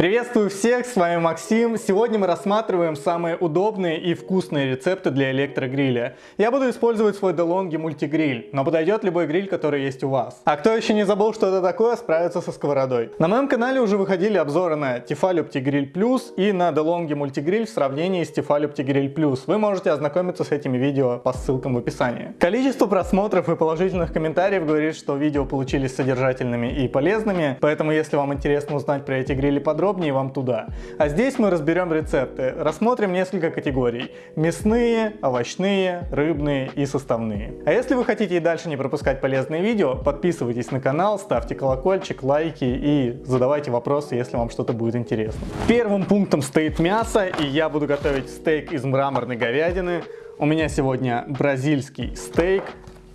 Приветствую всех, с вами Максим. Сегодня мы рассматриваем самые удобные и вкусные рецепты для электрогриля. Я буду использовать свой DeLonghi мультигриль, но подойдет любой гриль, который есть у вас. А кто еще не забыл, что это такое, справиться со сковородой. На моем канале уже выходили обзоры на Tefal OptiGrill Plus и на DeLonghi мультигриль в сравнении с Tefal OptiGrill Plus. Вы можете ознакомиться с этими видео по ссылкам в описании. Количество просмотров и положительных комментариев говорит, что видео получились содержательными и полезными, поэтому если вам интересно узнать про эти грили подробнее, подробнее вам туда. А здесь мы разберем рецепты, рассмотрим несколько категорий. Мясные, овощные, рыбные и составные. А если вы хотите и дальше не пропускать полезные видео, подписывайтесь на канал, ставьте колокольчик, лайки и задавайте вопросы, если вам что-то будет интересно. Первым пунктом стоит мясо, и я буду готовить стейк из мраморной говядины. У меня сегодня бразильский стейк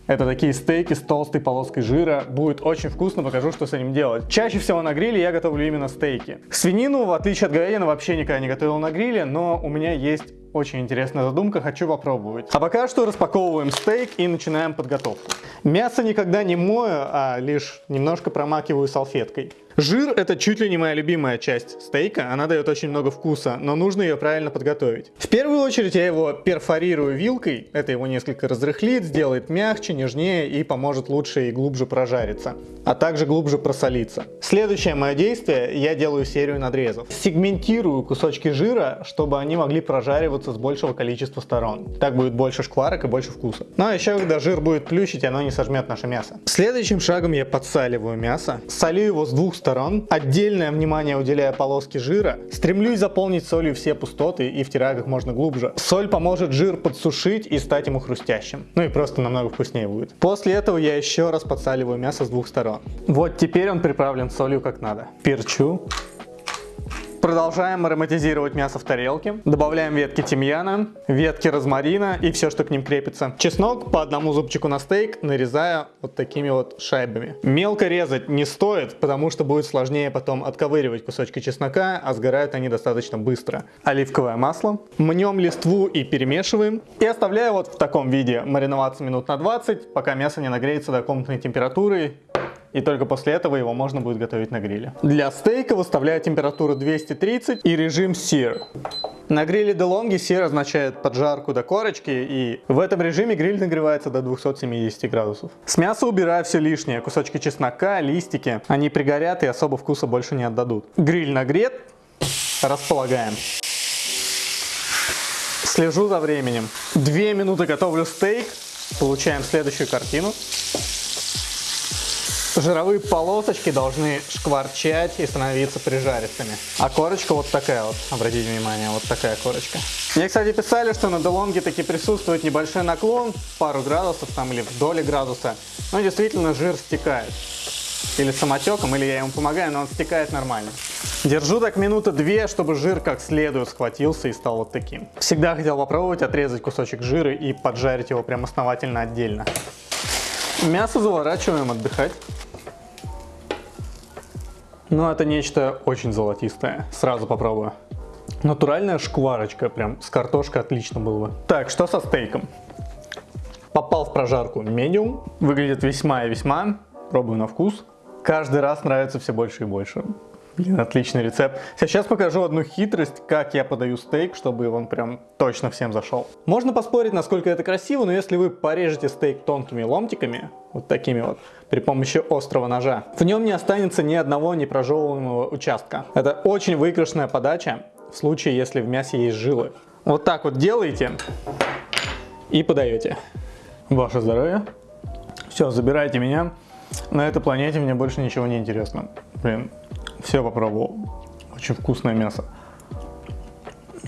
это такие стейки с толстой полоской жира. Будет очень вкусно, покажу, что с этим делать. Чаще всего на гриле я готовлю именно стейки. Свинину, в отличие от говядины, вообще никогда не готовил на гриле, но у меня есть очень интересная задумка, хочу попробовать. А пока что распаковываем стейк и начинаем подготовку. Мясо никогда не мою, а лишь немножко промакиваю салфеткой. Жир это чуть ли не моя любимая часть стейка, она дает очень много вкуса, но нужно ее правильно подготовить. В первую очередь я его перфорирую вилкой, это его несколько разрыхлит, сделает мягче, нежнее и поможет лучше и глубже прожариться, а также глубже просолиться. Следующее мое действие, я делаю серию надрезов. Сегментирую кусочки жира, чтобы они могли прожариваться с большего количества сторон. Так будет больше шкварок и больше вкуса. Но еще когда жир будет плющить, оно не сожмет наше мясо. Следующим шагом я подсаливаю мясо, солю его с двух сторон сторон, отдельное внимание уделяя полоске жира, стремлюсь заполнить солью все пустоты и втираю как можно глубже. Соль поможет жир подсушить и стать ему хрустящим. Ну и просто намного вкуснее будет. После этого я еще раз подсаливаю мясо с двух сторон. Вот теперь он приправлен солью как надо. Перчу. Продолжаем ароматизировать мясо в тарелке. Добавляем ветки тимьяна, ветки розмарина и все, что к ним крепится. Чеснок по одному зубчику на стейк нарезая вот такими вот шайбами. Мелко резать не стоит, потому что будет сложнее потом отковыривать кусочки чеснока, а сгорают они достаточно быстро. Оливковое масло. Мнем листву и перемешиваем. И оставляю вот в таком виде мариноваться минут на 20, пока мясо не нагреется до комнатной температуры и только после этого его можно будет готовить на гриле. Для стейка выставляю температуру 230 и режим Sear. На гриле DeLonghi Sear означает поджарку до корочки, и в этом режиме гриль нагревается до 270 градусов. С мяса убираю все лишнее, кусочки чеснока, листики, они пригорят и особо вкуса больше не отдадут. Гриль нагрет, располагаем. Слежу за временем. Две минуты готовлю стейк, получаем следующую картину. Жировые полосочки должны шкварчать и становиться прижаристыми. А корочка вот такая вот, обратите внимание, вот такая корочка. Мне, кстати, писали, что на DeLonghi таки присутствует небольшой наклон, пару градусов там или в градуса. Но действительно жир стекает. Или самотеком, или я ему помогаю, но он стекает нормально. Держу так минуты две, чтобы жир как следует схватился и стал вот таким. Всегда хотел попробовать отрезать кусочек жира и поджарить его прям основательно отдельно. Мясо заворачиваем отдыхать. Но это нечто очень золотистое. Сразу попробую. Натуральная шкварочка, прям с картошкой отлично было бы. Так, что со стейком? Попал в прожарку медиум. Выглядит весьма и весьма. Пробую на вкус. Каждый раз нравится все больше и больше. Блин, отличный рецепт. Сейчас покажу одну хитрость, как я подаю стейк, чтобы он прям точно всем зашел. Можно поспорить, насколько это красиво, но если вы порежете стейк тонкими ломтиками, вот такими вот, при помощи острого ножа, в нем не останется ни одного непрожевываемого участка. Это очень выигрышная подача в случае, если в мясе есть жилы. Вот так вот делаете и подаете. Ваше здоровье. Все, забирайте меня. На этой планете мне больше ничего не интересно. Блин, все попробовал. Очень вкусное мясо.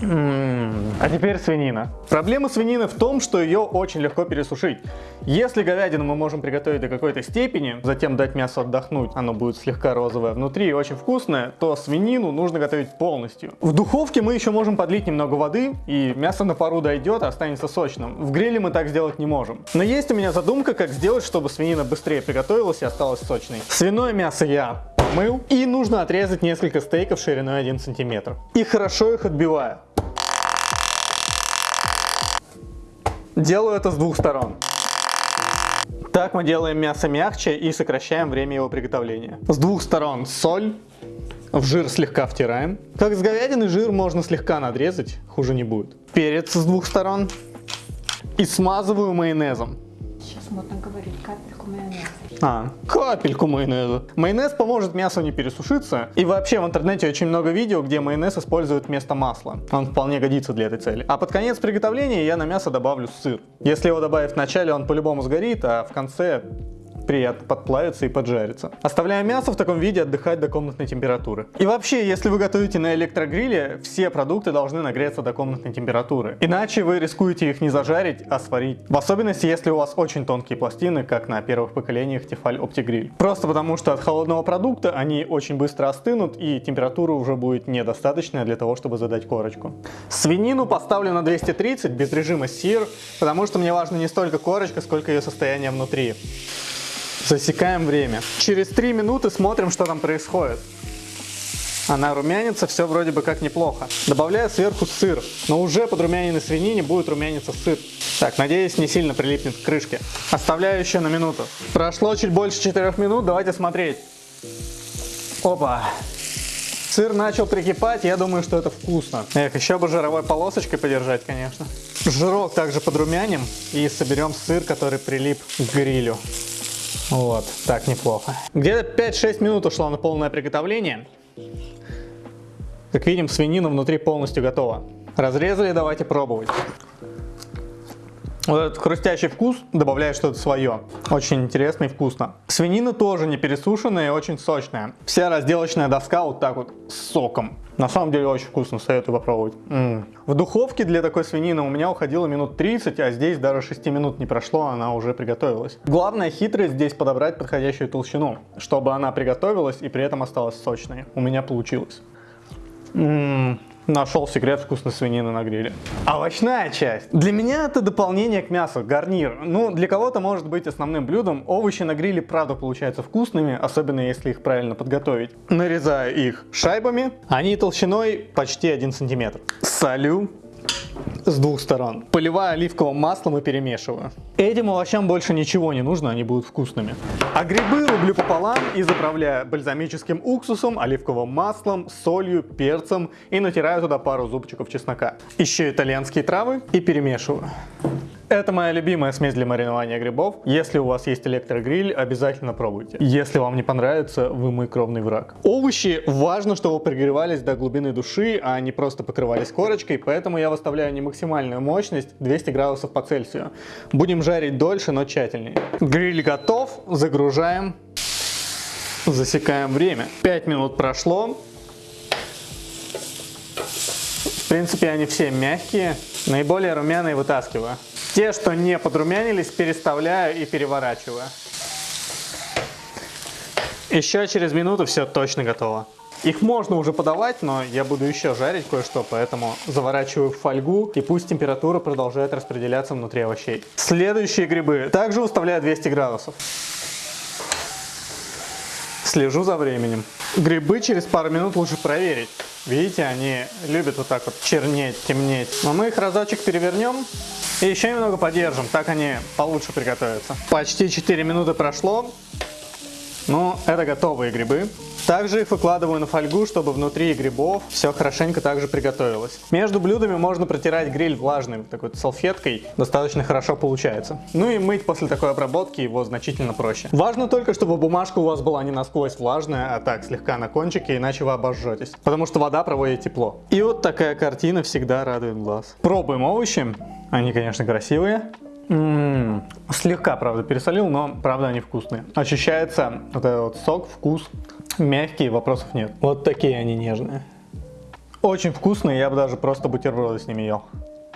А теперь свинина. Проблема свинины в том, что ее очень легко пересушить. Если говядину мы можем приготовить до какой-то степени, затем дать мясо отдохнуть, оно будет слегка розовое внутри и очень вкусное, то свинину нужно готовить полностью. В духовке мы еще можем подлить немного воды, и мясо на пару дойдет, а останется сочным. В гриле мы так сделать не можем. Но есть у меня задумка, как сделать, чтобы свинина быстрее приготовилась и осталась сочной. Свиное мясо я помыл, и нужно отрезать несколько стейков шириной 1 см. И хорошо их отбиваю. Делаю это с двух сторон. Так мы делаем мясо мягче и сокращаем время его приготовления. С двух сторон соль, В жир слегка втираем. Как с говядины жир можно слегка надрезать, хуже не будет. Перец с двух сторон. И смазываю майонезом. Модно говорить капельку майонеза. А, капельку майонеза. Майонез поможет мясу не пересушиться. И вообще в интернете очень много видео, где майонез используют вместо масла. Он вполне годится для этой цели. А под конец приготовления я на мясо добавлю сыр. Если его добавить в начале, он по-любому сгорит, а в конце приятно подплавится и поджарится. Оставляем мясо в таком виде отдыхать до комнатной температуры. И вообще, если вы готовите на электрогриле, все продукты должны нагреться до комнатной температуры. Иначе вы рискуете их не зажарить, а сварить. В особенности, если у вас очень тонкие пластины, как на первых поколениях Tefal OptiGrill. Просто потому, что от холодного продукта они очень быстро остынут и температура уже будет недостаточная для того, чтобы задать корочку. Свинину поставлю на 230 без режима SEER, потому что мне важно не столько корочка, сколько ее состояние внутри. Засекаем время. Через 3 минуты смотрим, что там происходит. Она румянится, все вроде бы как неплохо. Добавляю сверху сыр, но уже под румяненной свинине будет румяниться сыр. Так, надеюсь, не сильно прилипнет к крышке. Оставляю еще на минуту. Прошло чуть больше 4 минут, давайте смотреть. Опа. Сыр начал прикипать, я думаю, что это вкусно. Эх, еще бы жировой полосочкой подержать, конечно. Жирок также подрумяним и соберем сыр, который прилип к грилю. Вот, так неплохо. Где-то 5-6 минут ушло на полное приготовление. Как видим, свинина внутри полностью готова. Разрезали, давайте пробовать. Вот этот хрустящий вкус добавляет что-то свое. Очень интересно и вкусно. Свинина тоже не пересушенная и очень сочная. Вся разделочная доска вот так вот с соком. На самом деле очень вкусно, советую попробовать. М -м. В духовке для такой свинины у меня уходило минут 30, а здесь даже 6 минут не прошло, она уже приготовилась. Главная хитрость здесь подобрать подходящую толщину, чтобы она приготовилась и при этом осталась сочной. У меня получилось. М Нашел секрет вкусной свинины на гриле. Овощная часть. Для меня это дополнение к мясу, гарнир. Ну, для кого-то может быть основным блюдом. Овощи на гриле правда получаются вкусными, особенно если их правильно подготовить. Нарезаю их шайбами. Они толщиной почти 1 сантиметр. Солю с двух сторон. Поливаю оливковым маслом и перемешиваю. Этим овощам больше ничего не нужно, они будут вкусными. А грибы рублю пополам и заправляю бальзамическим уксусом, оливковым маслом, солью, перцем и натираю туда пару зубчиков чеснока. Еще итальянские травы и перемешиваю. Это моя любимая смесь для маринования грибов. Если у вас есть электрогриль, обязательно пробуйте. Если вам не понравится, вы мой кровный враг. Овощи важно, чтобы прогревались до глубины души, а не просто покрывались корочкой, поэтому я выставляю не максимальную мощность 200 градусов по Цельсию. Будем жарить дольше, но тщательнее. Гриль готов, загружаем, засекаем время. 5 минут прошло. В принципе, они все мягкие. Наиболее румяные вытаскиваю. Те, что не подрумянились, переставляю и переворачиваю. Еще через минуту все точно готово. Их можно уже подавать, но я буду еще жарить кое-что, поэтому заворачиваю в фольгу и пусть температура продолжает распределяться внутри овощей. Следующие грибы также выставляю 200 градусов. Слежу за временем. Грибы через пару минут лучше проверить. Видите, они любят вот так вот чернеть, темнеть. Но мы их разочек перевернем и еще немного подержим, так они получше приготовятся. Почти 4 минуты прошло. Ну, это готовые грибы. Также их выкладываю на фольгу, чтобы внутри грибов все хорошенько также приготовилось. Между блюдами можно протирать гриль влажной такой салфеткой, достаточно хорошо получается. Ну и мыть после такой обработки его значительно проще. Важно только, чтобы бумажка у вас была не насквозь влажная, а так слегка на кончике, иначе вы обожжетесь. Потому что вода проводит тепло. И вот такая картина всегда радует глаз. Пробуем овощи. Они, конечно, красивые. М -м -м. Слегка, правда, пересолил, но, правда, они вкусные. Ощущается вот этот вот сок, вкус Мягкие, вопросов нет. Вот такие они нежные. Очень вкусные, я бы даже просто бутерброды с ними ел.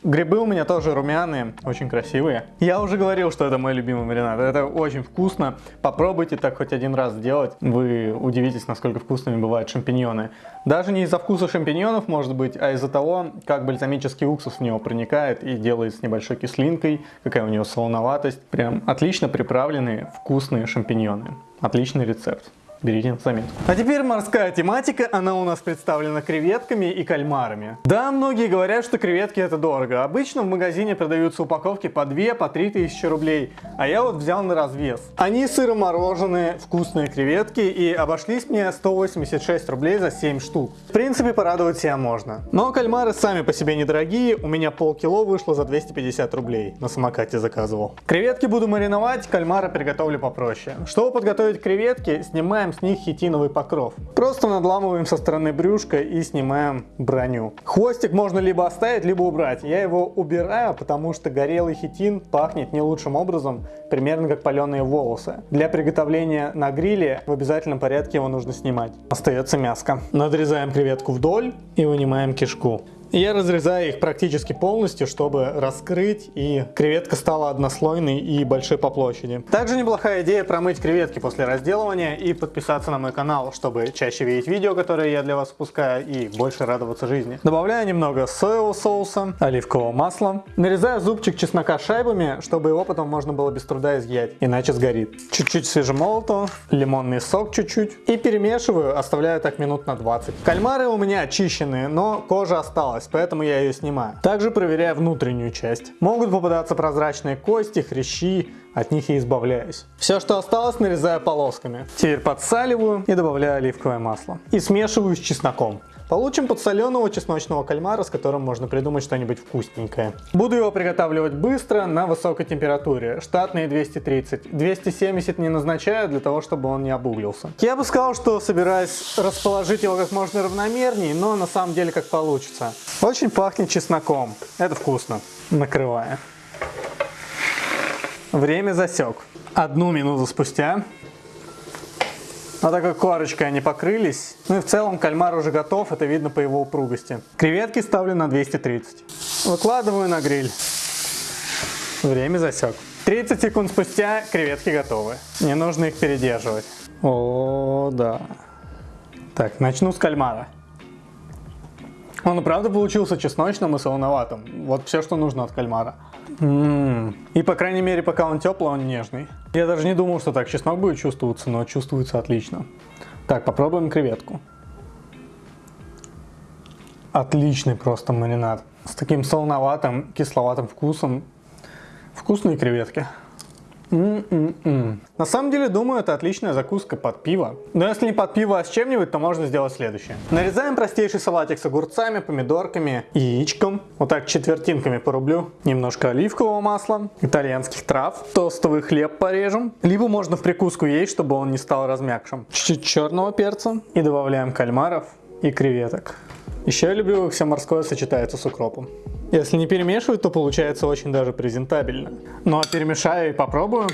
Грибы у меня тоже румяные, очень красивые. Я уже говорил, что это мой любимый маринад. Это очень вкусно. Попробуйте так хоть один раз сделать. Вы удивитесь, насколько вкусными бывают шампиньоны. Даже не из-за вкуса шампиньонов, может быть, а из-за того, как бальзамический уксус в него проникает и делает с небольшой кислинкой, какая у него солоноватость. Прям отлично приправленные вкусные шампиньоны. Отличный рецепт. Берите на заметку. А теперь морская тематика, она у нас представлена креветками и кальмарами. Да, многие говорят, что креветки это дорого. Обычно в магазине продаются упаковки по 2, по 3 тысячи рублей, а я вот взял на развес. Они сыромороженые, вкусные креветки и обошлись мне 186 рублей за 7 штук. В принципе, порадовать себя можно. Но кальмары сами по себе недорогие, у меня полкило вышло за 250 рублей, на самокате заказывал. Креветки буду мариновать, кальмары приготовлю попроще. Чтобы подготовить креветки, снимаем с них хитиновый покров. Просто надламываем со стороны брюшка и снимаем броню. Хвостик можно либо оставить, либо убрать. Я его убираю, потому что горелый хитин пахнет не лучшим образом, примерно как паленые волосы. Для приготовления на гриле в обязательном порядке его нужно снимать. Остается мяско. Надрезаем креветку вдоль и вынимаем кишку. Я разрезаю их практически полностью, чтобы раскрыть и креветка стала однослойной и большой по площади. Также неплохая идея промыть креветки после разделывания и подписаться на мой канал, чтобы чаще видеть видео, которые я для вас выпускаю и больше радоваться жизни. Добавляю немного соевого соуса, оливкового масла. Нарезаю зубчик чеснока шайбами, чтобы его потом можно было без труда изъять, иначе сгорит. Чуть-чуть свежемолотого, лимонный сок чуть-чуть и перемешиваю, оставляю так минут на 20. Кальмары у меня очищенные, но кожа осталась осталась, поэтому я ее снимаю. Также проверяю внутреннюю часть. Могут попадаться прозрачные кости, хрящи, от них и избавляюсь. Все, что осталось, нарезаю полосками. Теперь подсаливаю и добавляю оливковое масло. И смешиваю с чесноком. Получим подсоленого чесночного кальмара, с которым можно придумать что-нибудь вкусненькое. Буду его приготавливать быстро на высокой температуре, штатные 230. 270 не назначаю для того, чтобы он не обуглился. Я бы сказал, что собираюсь расположить его как можно равномернее, но на самом деле как получится. Очень пахнет чесноком, это вкусно. Накрываю. Время засек. Одну минуту спустя но такой корочкой они покрылись. Ну и в целом кальмар уже готов, это видно по его упругости. Креветки ставлю на 230. Выкладываю на гриль. Время засек. 30 секунд спустя креветки готовы. Не нужно их передерживать. О, да. Так, начну с кальмара. Он и правда получился чесночным и солоноватым. Вот все, что нужно от кальмара. М-м. И по крайней мере, пока он теплый, он нежный. Я даже не думал, что так чеснок будет чувствоваться, но чувствуется отлично. Так, попробуем креветку. Отличный просто маринад. С таким солоноватым, кисловатым вкусом. Вкусные креветки. М -м -м. На самом деле, думаю, это отличная закуска под пиво. Но если не под пиво, а с чем-нибудь, то можно сделать следующее. Нарезаем простейший салатик с огурцами, помидорками, яичком. Вот так четвертинками порублю. Немножко оливкового масла, итальянских трав, тостовый хлеб порежем. Либо можно в прикуску есть, чтобы он не стал размякшим. Чуть-чуть черного перца. И добавляем кальмаров и креветок. Еще я люблю, как все морское сочетается с укропом. Если не перемешивать, то получается очень даже презентабельно. Ну а перемешаю и попробую.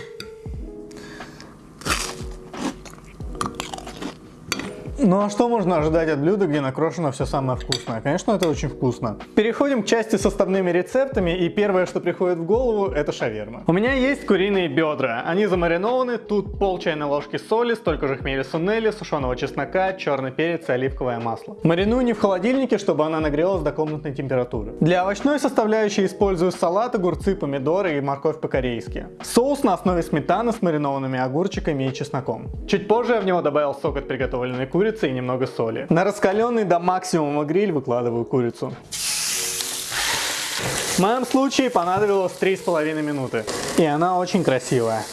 Ну а что можно ожидать от блюда, где накрошено все самое вкусное? Конечно, это очень вкусно. Переходим к части с составными рецептами, и первое, что приходит в голову, это шаверма. У меня есть куриные бедра. Они замаринованы, тут пол чайной ложки соли, столько же хмеля сунели, сушеного чеснока, черный перец и оливковое масло. Мариную не в холодильнике, чтобы она нагрелась до комнатной температуры. Для овощной составляющей использую салат, огурцы, помидоры и морковь по-корейски. Соус на основе сметаны с маринованными огурчиками и чесноком. Чуть позже я в него добавил сок от приготовленной курицы, курицы и немного соли. На раскаленный до максимума гриль выкладываю курицу. В моем случае понадобилось 3,5 минуты. И она очень красивая.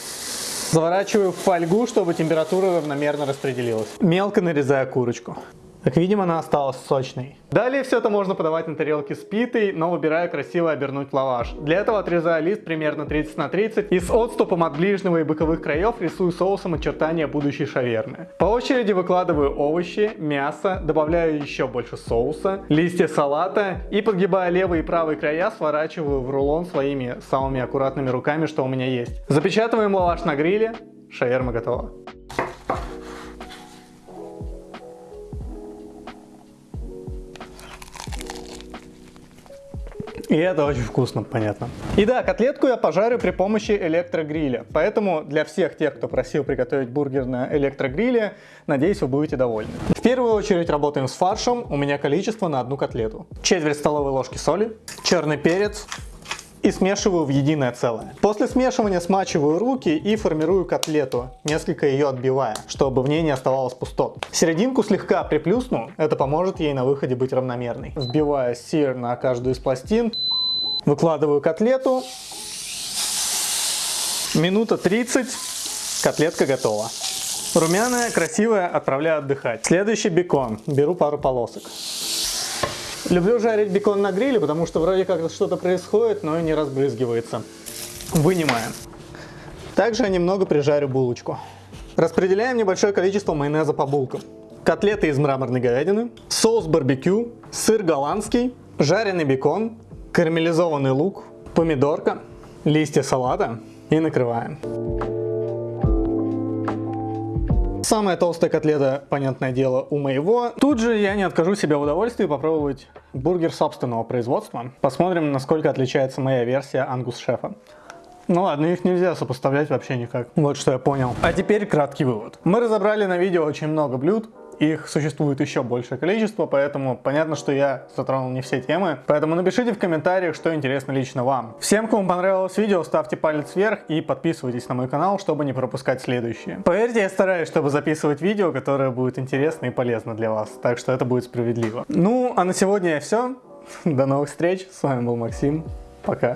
Заворачиваю в фольгу, чтобы температура равномерно распределилась. Мелко нарезаю курочку. Как видим, она осталась сочной. Далее все это можно подавать на тарелке с питой, но выбираю красиво обернуть лаваш. Для этого отрезаю лист примерно 30 на 30 и с отступом от ближнего и боковых краев рисую соусом очертания будущей шавермы. По очереди выкладываю овощи, мясо, добавляю еще больше соуса, листья салата и подгибая левый и правый края сворачиваю в рулон своими самыми аккуратными руками, что у меня есть. Запечатываем лаваш на гриле, шаверма готова. И это очень вкусно, понятно. И да, котлетку я пожарю при помощи электрогриля. Поэтому для всех тех, кто просил приготовить бургер на электрогриле, надеюсь, вы будете довольны. В первую очередь работаем с фаршем. У меня количество на одну котлету. Четверть столовой ложки соли, черный перец и смешиваю в единое целое. После смешивания смачиваю руки и формирую котлету, несколько ее отбивая, чтобы в ней не оставалось пустот. Серединку слегка приплюсну, это поможет ей на выходе быть равномерной. Вбиваю сыр на каждую из пластин, выкладываю котлету, минута 30, котлетка готова. Румяная, красивая, отправляю отдыхать. Следующий бекон. Беру пару полосок. Люблю жарить бекон на гриле, потому что вроде как что-то происходит, но и не разбрызгивается. Вынимаем. Также немного прижарю булочку. Распределяем небольшое количество майонеза по булкам. Котлеты из мраморной говядины, соус барбекю, сыр голландский, жареный бекон, карамелизованный лук, помидорка, листья салата и накрываем. Самая толстая котлета, понятное дело, у моего. Тут же я не откажу себе в удовольствии попробовать бургер собственного производства. Посмотрим, насколько отличается моя версия ангус шефа. Ну ладно, их нельзя сопоставлять вообще никак. Вот что я понял. А теперь краткий вывод. Мы разобрали на видео очень много блюд, их существует еще большее количество, поэтому понятно, что я затронул не все темы. Поэтому напишите в комментариях, что интересно лично вам. Всем, кому понравилось видео, ставьте палец вверх и подписывайтесь на мой канал, чтобы не пропускать следующие. Поверьте, я стараюсь, чтобы записывать видео, которое будет интересно и полезно для вас, так что это будет справедливо. Ну, а на сегодня все. До новых встреч, с вами был Максим, пока.